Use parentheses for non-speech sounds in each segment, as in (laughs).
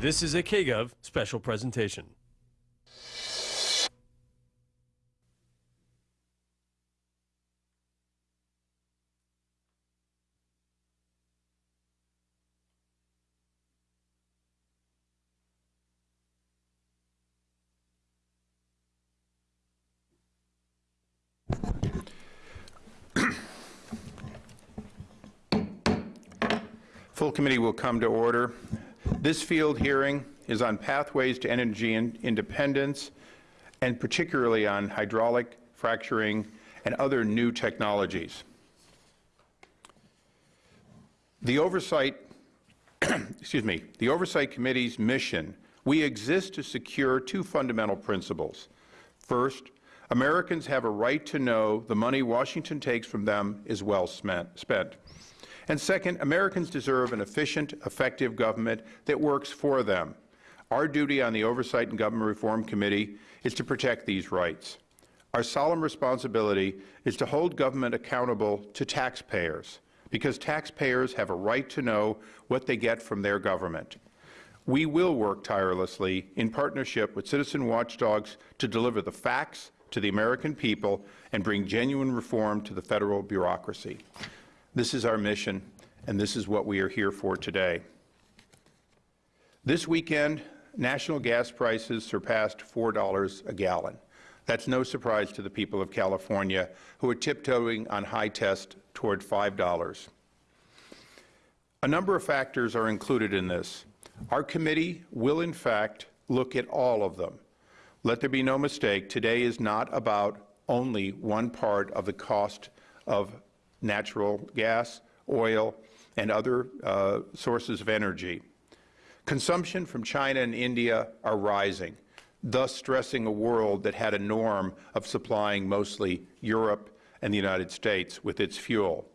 This is a KGov special presentation. Full committee will come to order. This field hearing is on pathways to energy in- independence and particularly on hydraulic fracturing and other new technologies. The oversight, (clears throat) excuse me, the Oversight Committee's mission, we exist to secure two fundamental principles. First, Americans have a right to know the money Washington takes from them is well spent. And second, Americans deserve an efficient, effective government that works for them. Our duty on the Oversight and Government Reform Committee is to protect these rights. Our solemn responsibility is to hold government accountable to taxpayers, because taxpayers have a right to know what they get from their government. We will work tirelessly in partnership with citizen watchdogs to deliver the facts to the American people and bring genuine reform to the federal bureaucracy. This is our mission, and this is what we are here for today. This weekend, national gas prices surpassed $4 a gallon. That's no surprise to the people of California, who are tiptoeing on high test toward $5. A number of factors are included in this. Our committee will, in fact, look at all of them. Let there be no mistake, today is not about only one part of the cost of natural gas, oil, and other uh, sources of energy. Consumption from China and India are rising, thus stressing a world that had a norm of supplying mostly Europe and the United States with its fuel.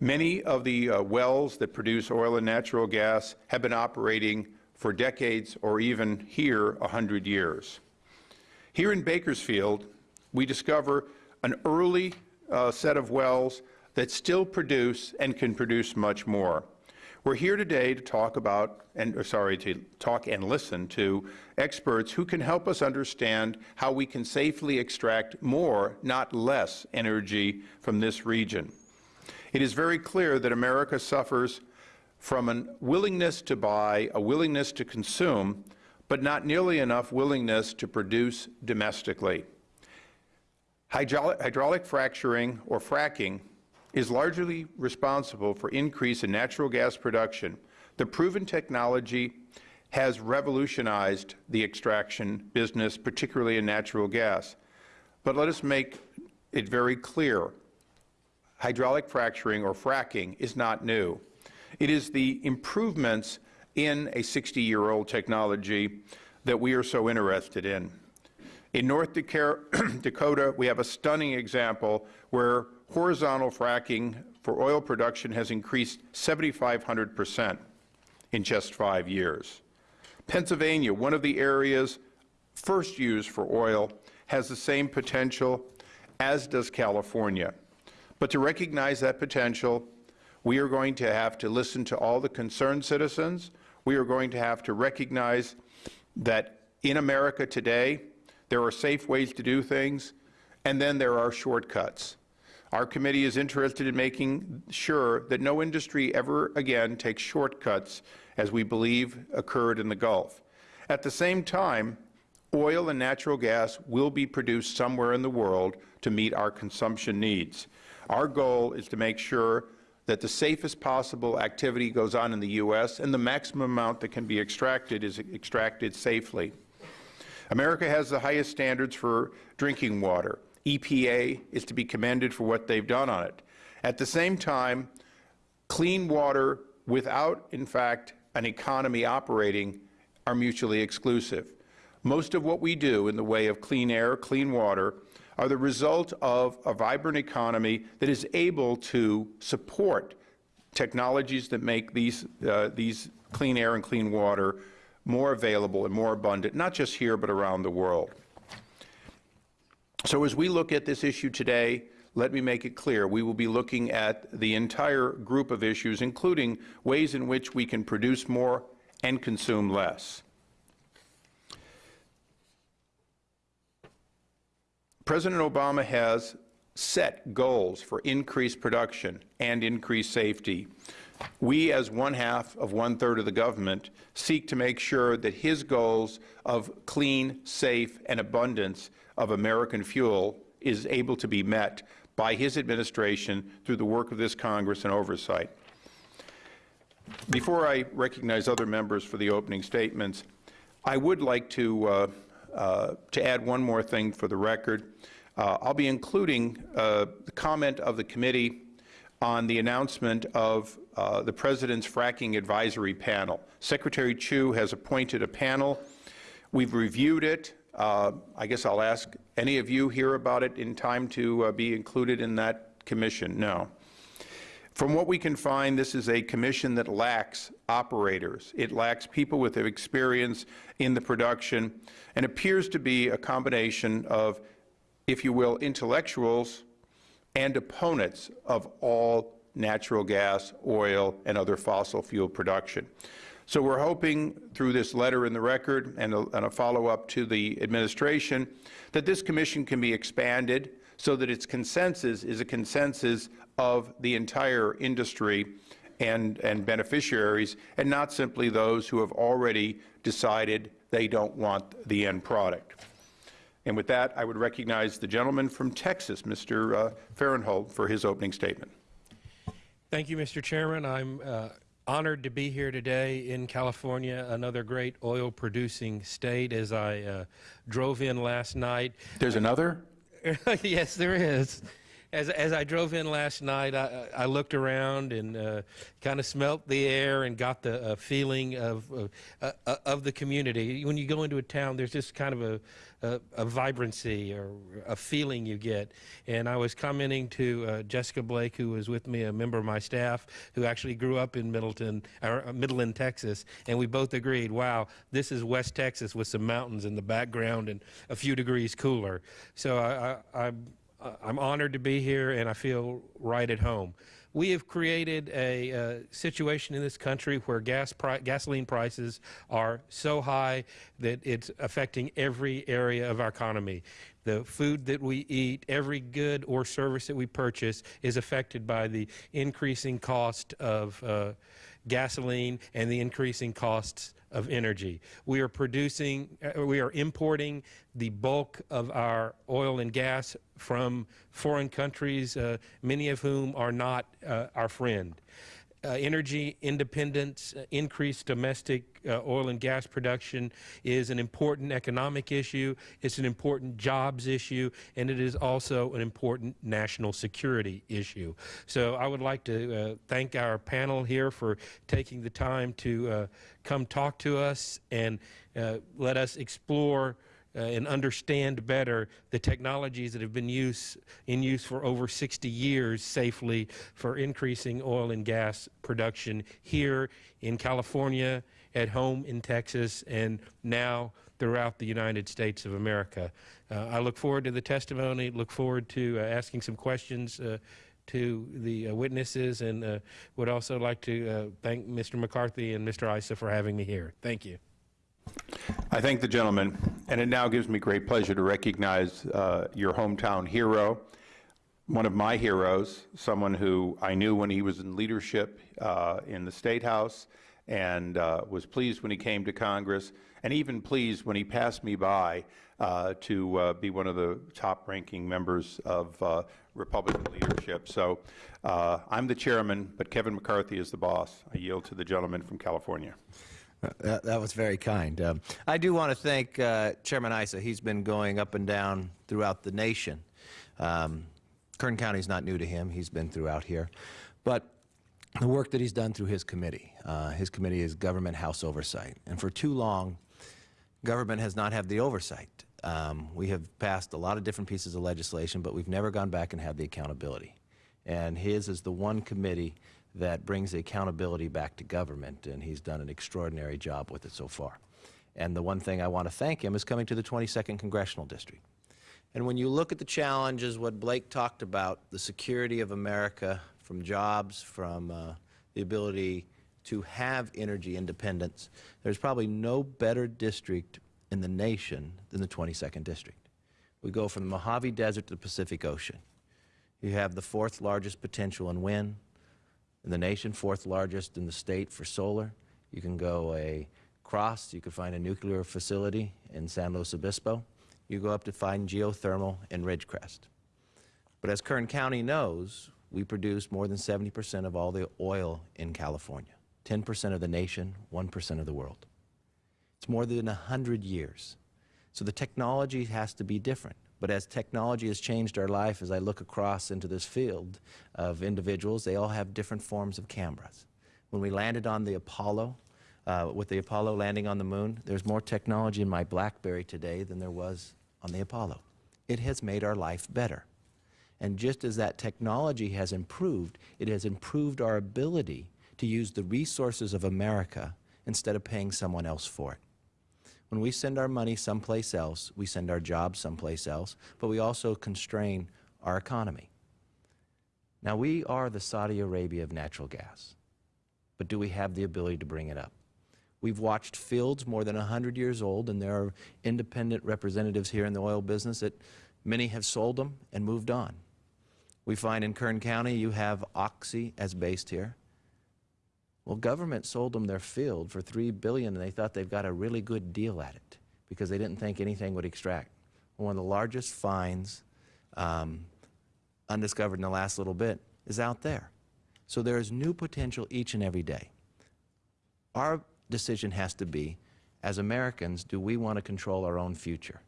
Many of the uh, wells that produce oil and natural gas have been operating for decades or even here 100 years. Here in Bakersfield, we discover an early uh, set of wells that still produce and can produce much more. We're here today to talk about, and sorry, to talk and listen to experts who can help us understand how we can safely extract more, not less, energy from this region. It is very clear that America suffers from a willingness to buy, a willingness to consume, but not nearly enough willingness to produce domestically. Hydraulic, hydraulic fracturing, or fracking, is largely responsible for increase in natural gas production. The proven technology has revolutionized the extraction business, particularly in natural gas. But let us make it very clear, hydraulic fracturing or fracking is not new. It is the improvements in a 60-year-old technology that we are so interested in. In North (clears throat) Dakota, we have a stunning example where horizontal fracking for oil production has increased 7,500 percent in just five years. Pennsylvania, one of the areas first used for oil, has the same potential, as does California. But to recognize that potential, we are going to have to listen to all the concerned citizens. We are going to have to recognize that in America today, there are safe ways to do things, and then there are shortcuts. Our committee is interested in making sure that no industry ever again takes shortcuts, as we believe occurred in the Gulf. At the same time, oil and natural gas will be produced somewhere in the world to meet our consumption needs. Our goal is to make sure that the safest possible activity goes on in the U.S. and the maximum amount that can be extracted is extracted safely. America has the highest standards for drinking water. EPA is to be commended for what they've done on it. At the same time, clean water without, in fact, an economy operating are mutually exclusive. Most of what we do in the way of clean air, clean water, are the result of a vibrant economy that is able to support technologies that make these, uh, these clean air and clean water more available and more abundant, not just here but around the world. So as we look at this issue today, let me make it clear, we will be looking at the entire group of issues, including ways in which we can produce more and consume less. President Obama has set goals for increased production and increased safety. We, as one half of one third of the government, seek to make sure that his goals of clean, safe, and abundance of American fuel is able to be met by his administration through the work of this Congress and oversight. Before I recognize other members for the opening statements, I would like to, uh, uh, to add one more thing for the record. Uh, I'll be including uh, the comment of the committee on the announcement of uh, the President's Fracking Advisory Panel. Secretary Chu has appointed a panel. We've reviewed it. Uh, I guess I'll ask any of you here about it in time to uh, be included in that commission? No. From what we can find, this is a commission that lacks operators. It lacks people with experience in the production and appears to be a combination of, if you will, intellectuals and opponents of all natural gas, oil, and other fossil fuel production. So we're hoping through this letter in the record and a, and a follow-up to the administration that this commission can be expanded so that its consensus is a consensus of the entire industry and, and beneficiaries, and not simply those who have already decided they don't want the end product. And with that, I would recognize the gentleman from Texas, Mr. Uh, Farenthold, for his opening statement. Thank you, Mr. Chairman. I'm uh, honored to be here today in California, another great oil producing state. As I uh, drove in last night, There's another? (laughs) yes, there is. As, as I drove in last night, I, I looked around and uh, kind of smelt the air and got the uh, feeling of, uh, uh, of the community. When you go into a town, there's just kind of a, a, a vibrancy or a feeling you get. And I was commenting to uh, Jessica Blake, who was with me, a member of my staff, who actually grew up in Middleton, or uh, Midland, Texas, and we both agreed, wow, this is West Texas with some mountains in the background and a few degrees cooler. So I, I, I'm uh, I'm honored to be here and I feel right at home. We have created a uh, situation in this country where gas pri gasoline prices are so high that it's affecting every area of our economy. The food that we eat, every good or service that we purchase is affected by the increasing cost of uh, gasoline and the increasing costs of energy. We are producing, uh, we are importing the bulk of our oil and gas from foreign countries, uh, many of whom are not uh, our friend. Uh, energy independence, uh, increased domestic uh, oil and gas production is an important economic issue, it's an important jobs issue, and it is also an important national security issue. So I would like to uh, thank our panel here for taking the time to uh, come talk to us and uh, let us explore uh, and understand better the technologies that have been use, in use for over 60 years safely for increasing oil and gas production here in California, at home in Texas, and now throughout the United States of America. Uh, I look forward to the testimony, look forward to uh, asking some questions uh, to the uh, witnesses, and uh, would also like to uh, thank Mr. McCarthy and Mr. Issa for having me here. Thank you. I thank the gentleman, and it now gives me great pleasure to recognize uh, your hometown hero, one of my heroes, someone who I knew when he was in leadership uh, in the State House and uh, was pleased when he came to Congress, and even pleased when he passed me by uh, to uh, be one of the top-ranking members of uh, Republican leadership. So I'm the chairman, but Kevin McCarthy is the boss. I yield to the gentleman from California. That, that was very kind. Um, I do want to thank uh, Chairman Issa. He's been going up and down throughout the nation. Um, Kern County is not new to him. He's been throughout here. But the work that he's done through his committee, uh, his committee is Government House Oversight. And for too long, government has not had the oversight. Um, we have passed a lot of different pieces of legislation, but we've never gone back and had the accountability. And his is the one committee that brings the accountability back to government, and he's done an extraordinary job with it so far. And the one thing I want to thank him is coming to the 22nd Congressional District. And when you look at the challenges, what Blake talked about, the security of America from jobs, from uh, the ability to have energy independence, there's probably no better district in the nation than the 22nd District. We go from the Mojave Desert to the Pacific Ocean. You have the fourth largest potential in wind in the nation, fourth largest in the state for solar. You can go across, you can find a nuclear facility in San Luis Obispo. You go up to find geothermal in Ridgecrest. But as Kern County knows, we produce more than 70% of all the oil in California, 10% of the nation, 1% of the world. It's more than 100 years. So the technology has to be different. But as technology has changed our life, as I look across into this field of individuals, they all have different forms of cameras. When we landed on the Apollo, uh, with the Apollo landing on the moon, there's more technology in my BlackBerry today than there was on the Apollo. It has made our life better. And just as that technology has improved, it has improved our ability to use the resources of America instead of paying someone else for it. When we send our money someplace else, we send our jobs someplace else, but we also constrain our economy. Now, we are the Saudi Arabia of natural gas, but do we have the ability to bring it up? We've watched fields more than 100 years old, and there are independent representatives here in the oil business that many have sold them and moved on. We find in Kern County you have Oxy as based here. Well, government sold them their field for 3 billion, and they thought they've got a really good deal at it because they didn't think anything would extract. One of the largest finds, um, undiscovered in the last little bit, is out there. So there is new potential each and every day. Our decision has to be, as Americans, do we want to control our own future?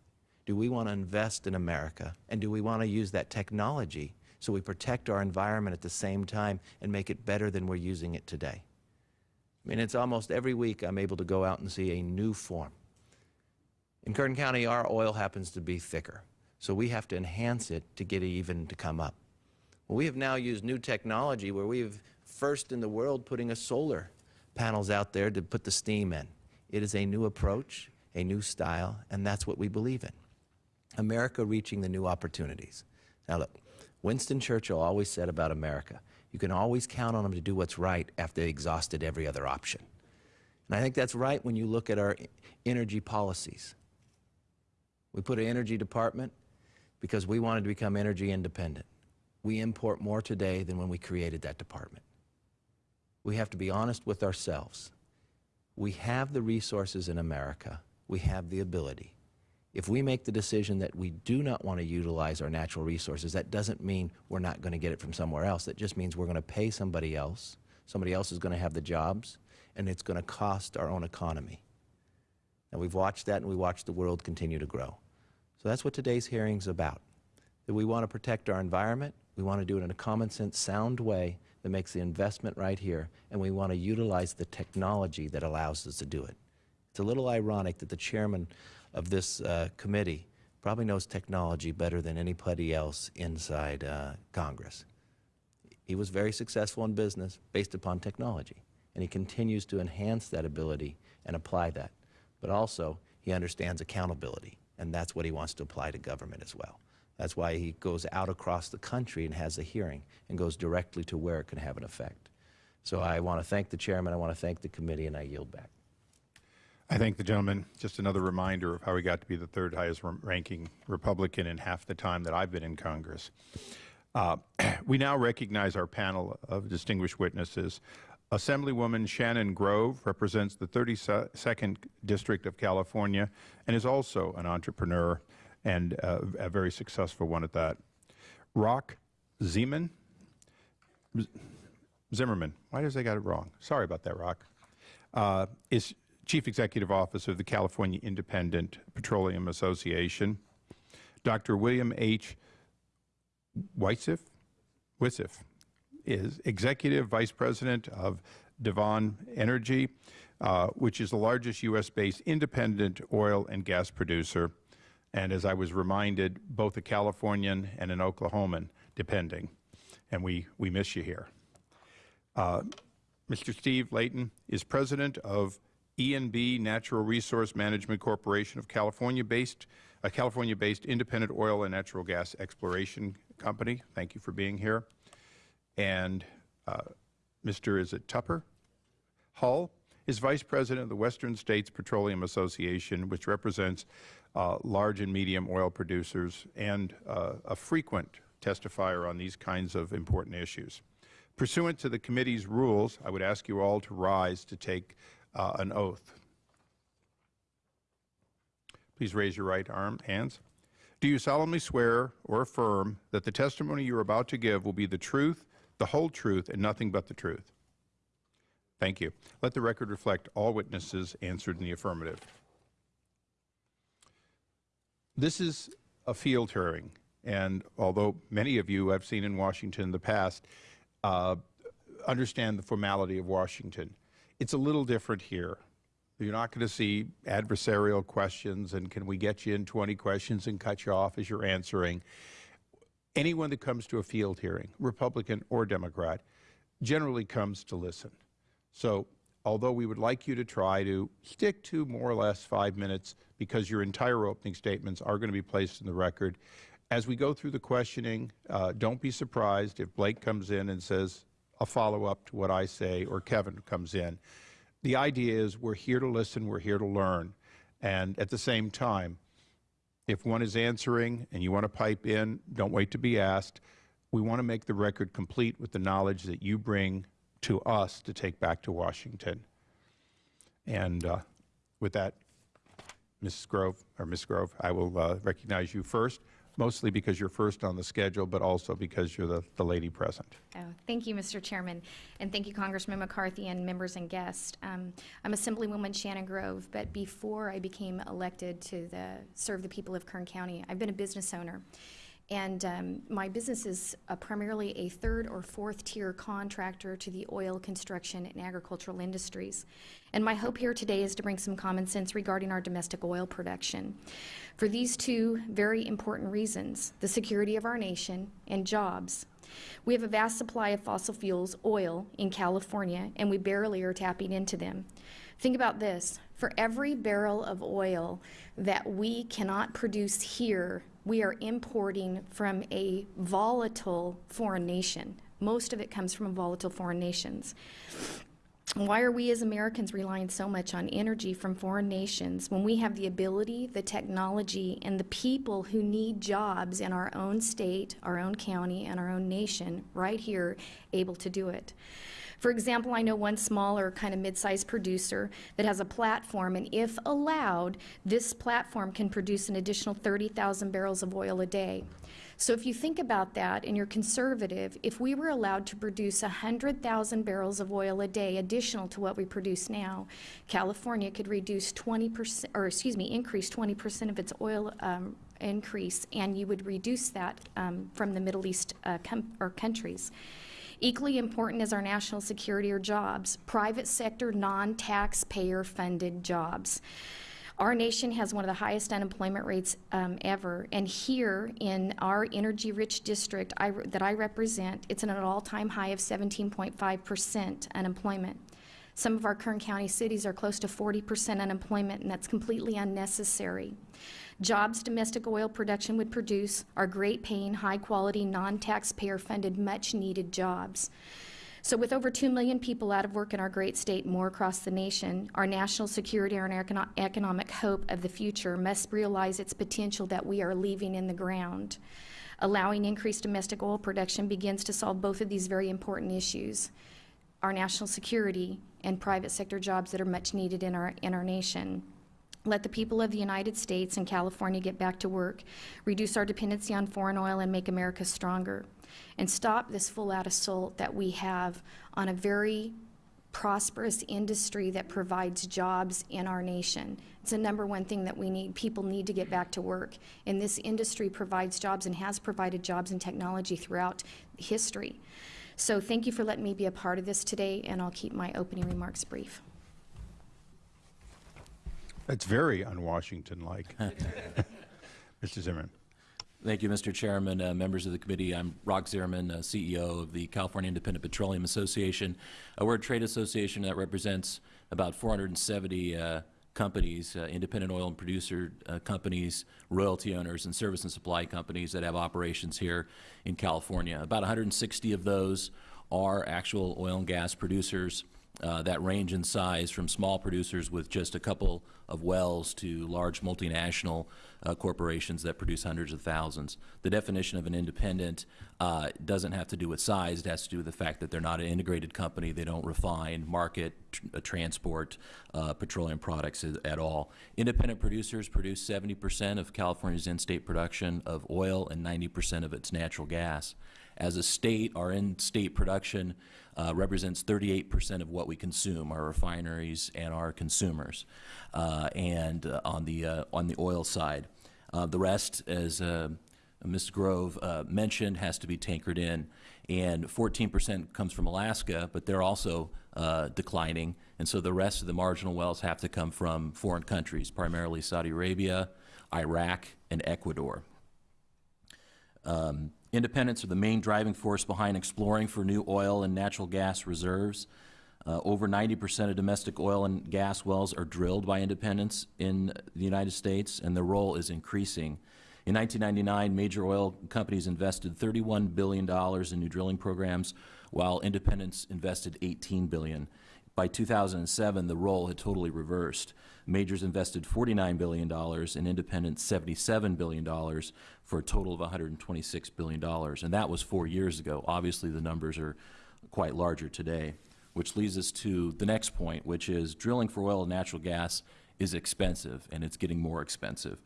Do we want to invest in America? And do we want to use that technology so we protect our environment at the same time and make it better than we're using it today? Mean, it's almost every week I'm able to go out and see a new form. In Kern County, our oil happens to be thicker, so we have to enhance it to get it even to come up. Well, we have now used new technology where we've first in the world putting a solar panels out there to put the steam in. It is a new approach, a new style, and that's what we believe in. America reaching the new opportunities. Now look, Winston Churchill always said about America, you can always count on them to do what's right after they exhausted every other option. And I think that's right when you look at our energy policies. We put an energy department because we wanted to become energy independent. We import more today than when we created that department. We have to be honest with ourselves. We have the resources in America. We have the ability. If we make the decision that we do not want to utilize our natural resources, that doesn't mean we're not going to get it from somewhere else. That just means we're going to pay somebody else. Somebody else is going to have the jobs, and it's going to cost our own economy. And we've watched that, and we watched the world continue to grow. So that's what today's hearing is about. That we want to protect our environment, we want to do it in a common sense, sound way that makes the investment right here, and we want to utilize the technology that allows us to do it. It's a little ironic that the chairman of this uh, committee probably knows technology better than anybody else inside uh, Congress. He was very successful in business based upon technology, and he continues to enhance that ability and apply that. But also, he understands accountability, and that's what he wants to apply to government as well. That's why he goes out across the country and has a hearing and goes directly to where it can have an effect. So I want to thank the chairman, I want to thank the committee, and I yield back. I thank the gentleman. Just another reminder of how he got to be the third highest ranking Republican in half the time that I've been in Congress. Uh, (clears throat) we now recognize our panel of distinguished witnesses. Assemblywoman Shannon Grove represents the 32nd District of California and is also an entrepreneur and uh, a very successful one at that. Rock Zierman, Zimmerman, why does they got it wrong? Sorry about that, Rock. Uh, is Chief Executive Officer of the California Independent Petroleum Association. Dr. William H. Whitsitt is Executive Vice President of Devon Energy, uh, which is the largest U.S.-based independent oil and gas producer, and as I was reminded, both a Californian and an Oklahoman, depending. And we, we miss you here. Uh, Mr. Steve Layton is President of E&B Natural Resource Management Corporation of California-based, a California-based independent oil and natural gas exploration company. Thank you for being here. And uh, Mr. is it Tupper? Hull is Vice President of the Western States Petroleum Association, which represents uh, large and medium oil producers and uh, a frequent testifier on these kinds of important issues. Pursuant to the committee's rules, I would ask you all to rise to take uh, an oath. Please raise your right arm, hands. Do you solemnly swear or affirm that the testimony you are about to give will be the truth, the whole truth, and nothing but the truth? Thank you. Let the record reflect all witnesses answered in the affirmative. This is a field hearing, and although many of you I've seen in Washington in the past uh, understand the formality of Washington, it's a little different here. You're not going to see adversarial questions and can we get you in 20 questions and cut you off as you're answering. Anyone that comes to a field hearing, Republican or Democrat, generally comes to listen. So although we would like you to try to stick to more or less five minutes because your entire opening statements are going to be placed in the record, as we go through the questioning, uh, don't be surprised if Blake comes in and says a follow-up to what I say or Kevin comes in. The idea is we're here to listen, we're here to learn, and at the same time, if one is answering and you want to pipe in, don't wait to be asked. We want to make the record complete with the knowledge that you bring to us to take back to Washington. And uh, with that, Mrs. Grove, or Ms. Grove, I will uh, recognize you first, mostly because you're first on the schedule, but also because you're the, the lady present. Oh, thank you, Mr. Chairman, and thank you, Congressman McCarthy and members and guests. Um, I'm Assemblywoman Shannon Grove, but before I became elected to the, serve the people of Kern County, I've been a business owner. And um, my business is uh, primarily a third or fourth tier contractor to the oil, construction, and agricultural industries. And my hope here today is to bring some common sense regarding our domestic oil production. For these two very important reasons the security of our nation and jobs. We have a vast supply of fossil fuels, oil, in California, and we barely are tapping into them. Think about this for every barrel of oil that we cannot produce here, we are importing from a volatile foreign nation. Most of it comes from volatile foreign nations. Why are we as Americans relying so much on energy from foreign nations when we have the ability, the technology, and the people who need jobs in our own state, our own county, and our own nation right here able to do it? For example, I know one smaller kind of mid-sized producer that has a platform, and if allowed, this platform can produce an additional 30,000 barrels of oil a day. So if you think about that and you're conservative, if we were allowed to produce 100,000 barrels of oil a day additional to what we produce now, California could reduce 20%, or excuse me, increase 20% of its oil um, increase, and you would reduce that um, from the Middle East uh, or countries. Equally important is our national security or jobs, private sector, non-taxpayer funded jobs. Our nation has one of the highest unemployment rates um, ever, and here in our energy-rich district I, that I represent, it's at an all-time high of 17.5 percent unemployment. Some of our Kern County cities are close to 40 percent unemployment, and that's completely unnecessary. Jobs domestic oil production would produce are great paying, high quality, non taxpayer funded, much needed jobs. So, with over 2 million people out of work in our great state, more across the nation, our national security and our econo- economic hope of the future must realize its potential that we are leaving in the ground. Allowing increased domestic oil production begins to solve both of these very important issues our national security and private sector jobs that are much needed in our, in our nation. Let the people of the United States and California get back to work, reduce our dependency on foreign oil, and make America stronger. And stop this full out assault that we have on a very prosperous industry that provides jobs in our nation. It's the number one thing that we need. People need to get back to work. And this industry provides jobs and has provided jobs and technology throughout history. So thank you for letting me be a part of this today, and I'll keep my opening remarks brief. That's very un-Washington-like. (laughs) (laughs) Mr. Zimmerman. Thank you, Mr. Chairman, uh, members of the committee. I'm Rock Zierman, uh, CEO of the California Independent Petroleum Association. Uh, we're a trade association that represents about 470 uh, companies, uh, independent oil and producer uh, companies, royalty owners, and service and supply companies that have operations here in California. About 160 of those are actual oil and gas producers uh, that range in size from small producers with just a couple of wells to large multinational uh, corporations that produce hundreds of thousands. The definition of an independent uh, doesn't have to do with size. It has to do with the fact that they're not an integrated company. They don't refine, market, tr uh, transport uh, petroleum products at, all. Independent producers produce 70 percent of California's in-state production of oil and 90 percent of its natural gas. As a state, our in-state production uh, represents 38 percent of what we consume, our refineries and our consumers, uh, and uh, on the uh, on the oil side. Uh, the rest, as uh, Ms. Grove mentioned, has to be tankered in, and 14 percent comes from Alaska, but they're also declining, and so the rest of the marginal wells have to come from foreign countries, primarily Saudi Arabia, Iraq, and Ecuador. Um, independents are the main driving force behind exploring for new oil and natural gas reserves. Uh, over 90 percent of domestic oil and gas wells are drilled by independents in the United States, and their role is increasing. In 1999, major oil companies invested $31 billion in new drilling programs, while independents invested $18 billion. By 2007, the role had totally reversed. Majors invested $49 billion and independents $77 billion for a total of $126 billion. And that was four years ago. Obviously, the numbers are quite larger today, which leads us to the next point, which is drilling for oil and natural gas is expensive, and it's getting more expensive.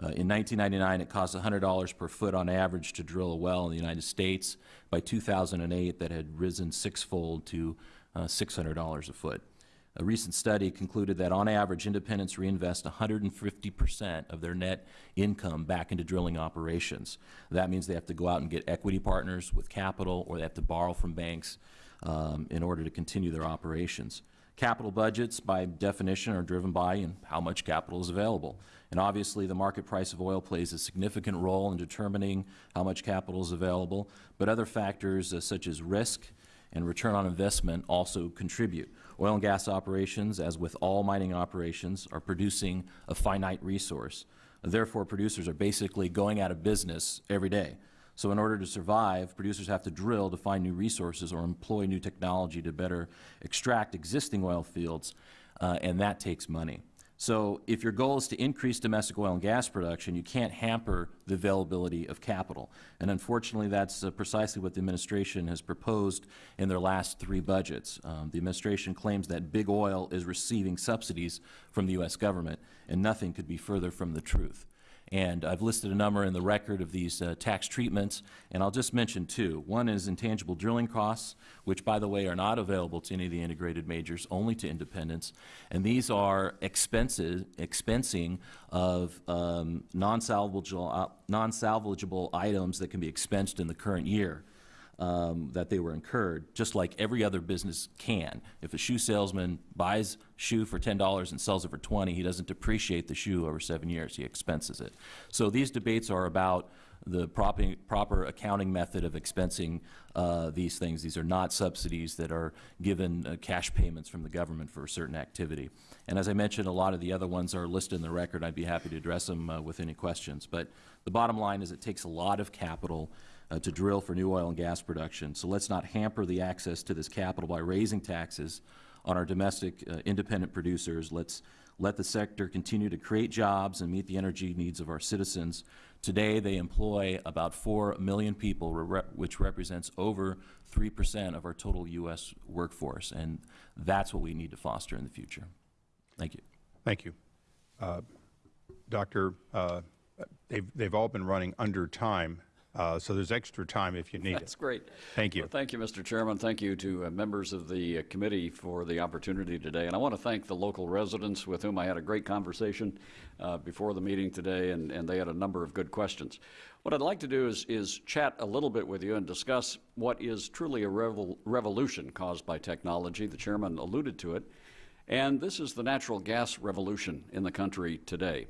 Uh, in 1999, it cost $100 per foot on average to drill a well in the United States. By 2008, that had risen sixfold to $600 a foot. A recent study concluded that on average, independents reinvest 150 percent of their net income back into drilling operations. That means they have to go out and get equity partners with capital, or they have to borrow from banks um, in order to continue their operations. Capital budgets, by definition, are driven by and how much capital is available. And obviously, the market price of oil plays a significant role in determining how much capital is available, but other factors uh, such as risk and return on investment also contribute. Oil and gas operations, as with all mining operations, are producing a finite resource. Therefore, producers are basically going out of business every day. So in order to survive, producers have to drill to find new resources or employ new technology to better extract existing oil fields, uh, and that takes money. So if your goal is to increase domestic oil and gas production, you can't hamper the availability of capital. And unfortunately, that's uh, precisely what the administration has proposed in their last three budgets. Um, the administration claims that big oil is receiving subsidies from the U.S. government, and nothing could be further from the truth. And I've listed a number in the record of these uh, tax treatments, and I'll just mention two. One is intangible drilling costs, which, by the way, are not available to any of the integrated majors, only to independents. And these are expenses, expensing of um, non-salvageable uh, non items that can be expensed in the current year um, that they were incurred, just like every other business can. If a shoe salesman buys shoe for $10 and sells it for 20, he doesn't depreciate the shoe over seven years, he expenses it. So these debates are about the proper, proper accounting method of expensing uh, these things. These are not subsidies that are given uh, cash payments from the government for a certain activity. And as I mentioned, a lot of the other ones are listed in the record. I'd be happy to address them uh, with any questions. But the bottom line is it takes a lot of capital uh, to drill for new oil and gas production. So let's not hamper the access to this capital by raising taxes on our domestic uh, independent producers. Let's let the sector continue to create jobs and meet the energy needs of our citizens. Today, they employ about 4 million people, which represents over 3 percent of our total U.S. workforce, and that's what we need to foster in the future. Thank you. Thank you. Uh, Doctor, uh, they've, they've all been running under time. Uh, so there's extra time if you need That's it. That's great. Thank you. Well, thank you, Mr. Chairman. Thank you to uh, members of the uh, committee for the opportunity today. And I want to thank the local residents with whom I had a great conversation uh, before the meeting today, and, and they had a number of good questions. What I'd like to do is, is chat a little bit with you and discuss what is truly a revol revolution caused by technology. The chairman alluded to it. And this is the natural gas revolution in the country today.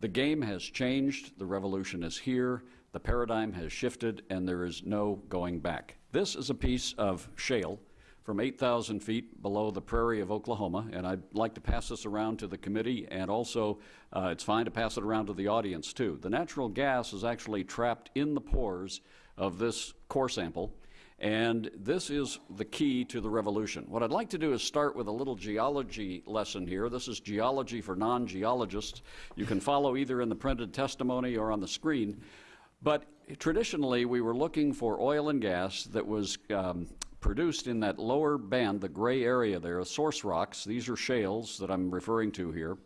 The game has changed. The revolution is here. The paradigm has shifted and there is no going back. This is a piece of shale from 8,000 feet below the prairie of Oklahoma, and I'd like to pass this around to the committee, and also uh, it's fine to pass it around to the audience too. The natural gas is actually trapped in the pores of this core sample, And this is the key to the revolution. What I'd like to do is start with a little geology lesson here. This is geology for non-geologists. You can follow either in the printed testimony or on the screen. But traditionally, we were looking for oil and gas that was um, produced in that lower band, the gray area there, source rocks. These are shales that I'm referring to here.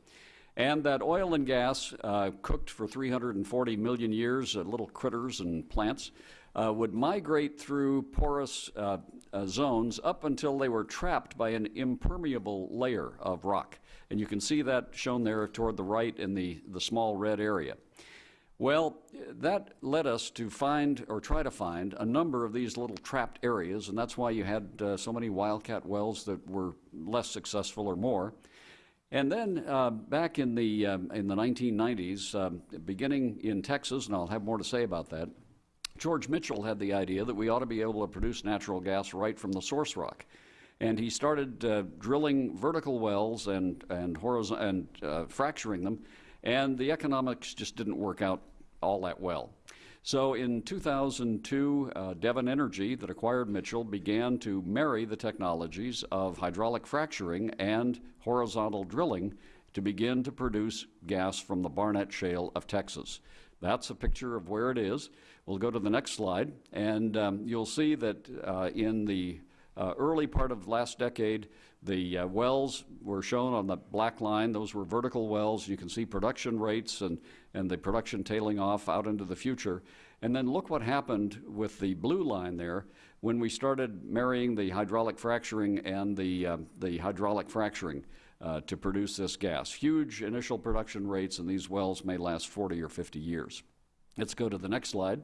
And that oil and gas, uh, cooked for 340 million years, uh, little critters and plants, uh, would migrate through porous uh, uh, zones up until they were trapped by an impermeable layer of rock. And you can see that shown there toward the right in the, the small red area. Well, that led us to find, or try to find, a number of these little trapped areas, and that's why you had uh, so many wildcat wells that were less successful or more. And then uh, back in the, um, in the 1990s, um, beginning in Texas, and I'll have more to say about that, George Mitchell had the idea that we ought to be able to produce natural gas right from the source rock. And he started uh, drilling vertical wells and, and, and uh, fracturing them, and the economics just didn't work out all that well. So in 2002, uh, Devon Energy, that acquired Mitchell, began to marry the technologies of hydraulic fracturing and horizontal drilling to begin to produce gas from the Barnett Shale of Texas. That's a picture of where it is. We'll go to the next slide, and um, you'll see that uh, in the uh, early part of last decade, the uh, wells were shown on the black line. Those were vertical wells. You can see production rates and, and the production tailing off out into the future. And then look what happened with the blue line there when we started marrying the hydraulic fracturing and the, uh, the hydraulic fracturing uh, to produce this gas. Huge initial production rates, and these wells may last 40 or 50 years. Let's go to the next slide.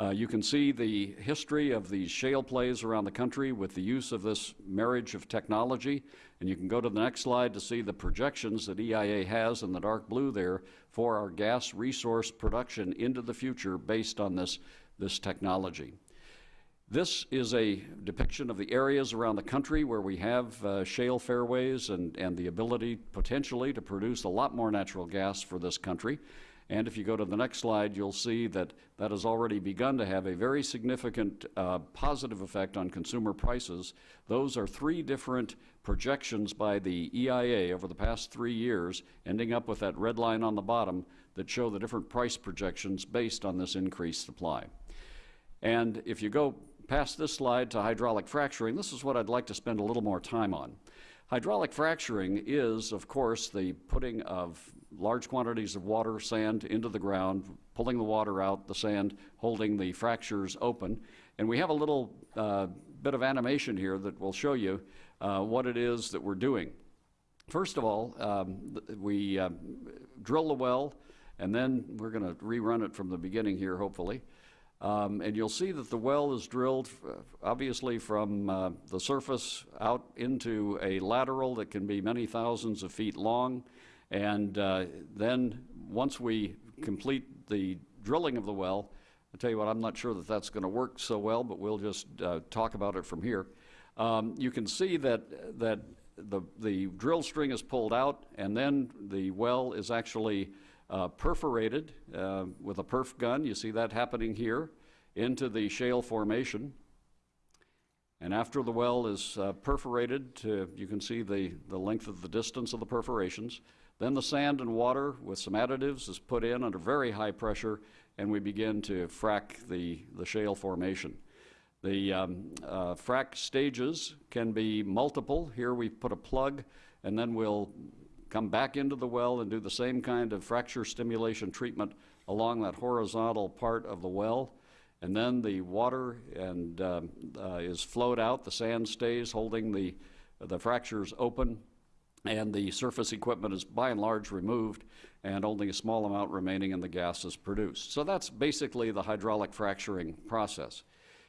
Uh, you can see the history of these shale plays around the country with the use of this marriage of technology. And you can go to the next slide to see the projections that EIA has in the dark blue there for our gas resource production into the future based on this, this technology. This is a depiction of the areas around the country where we have uh, shale fairways and, and the ability potentially to produce a lot more natural gas for this country. And if you go to the next slide, you'll see that that has already begun to have a very significant uh, positive effect on consumer prices. Those are three different projections by the EIA over the past three years, ending up with that red line on the bottom that show the different price projections based on this increased supply. And if you go past this slide to hydraulic fracturing, this is what I'd like to spend a little more time on. Hydraulic fracturing is, of course, the putting of large quantities of water, sand into the ground, pulling the water out, the sand holding the fractures open. And we have a little uh, bit of animation here that will show you uh, what it is that we're doing. First of all, um, we uh, drill the well, and then we're going to rerun it from the beginning here, hopefully. Um, and you'll see that the well is drilled, obviously, from uh, the surface out into a lateral that can be many thousands of feet long. And uh, then once we complete the drilling of the well, I tell you what, I'm not sure that that's going to work so well, but we'll just uh, talk about it from here. Um, you can see that that the the drill string is pulled out, and then the well is actually uh, perforated uh, with a perf gun. You see that happening here into the shale formation. And after the well is uh, perforated, to, you can see the, the length of the distance of the perforations. Then the sand and water with some additives is put in under very high pressure, and we begin to frack the, the shale formation. The um, uh, frac stages can be multiple. Here we put a plug, and then we'll come back into the well and do the same kind of fracture stimulation treatment along that horizontal part of the well. And then the water and, um, uh, is flowed out, the sand stays holding the, the fractures open, and the surface equipment is by and large removed, and only a small amount remaining in the gas is produced. So that's basically the hydraulic fracturing process.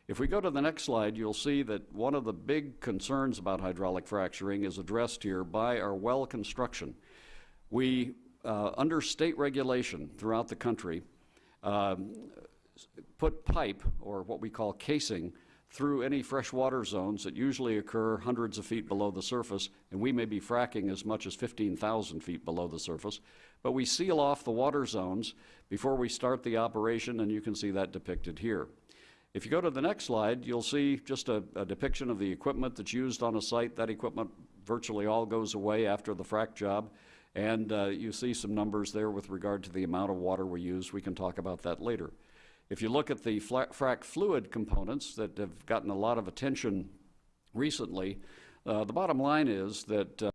If we go to the next slide, you'll see that one of the big concerns about hydraulic fracturing is addressed here by our well construction. We, uh, under state regulation throughout the country, um, put pipe, or what we call casing, through any freshwater zones that usually occur hundreds of feet below the surface, and we may be fracking as much as 15,000 feet below the surface. But we seal off the water zones before we start the operation, and you can see that depicted here. If you go to the next slide, you'll see just a, a depiction of the equipment that's used on a site. That equipment virtually all goes away after the frac job. And uh, you see some numbers there with regard to the amount of water we use. We can talk about that later. If you look at the frac fluid components that have gotten a lot of attention recently, uh, the bottom line is that uh,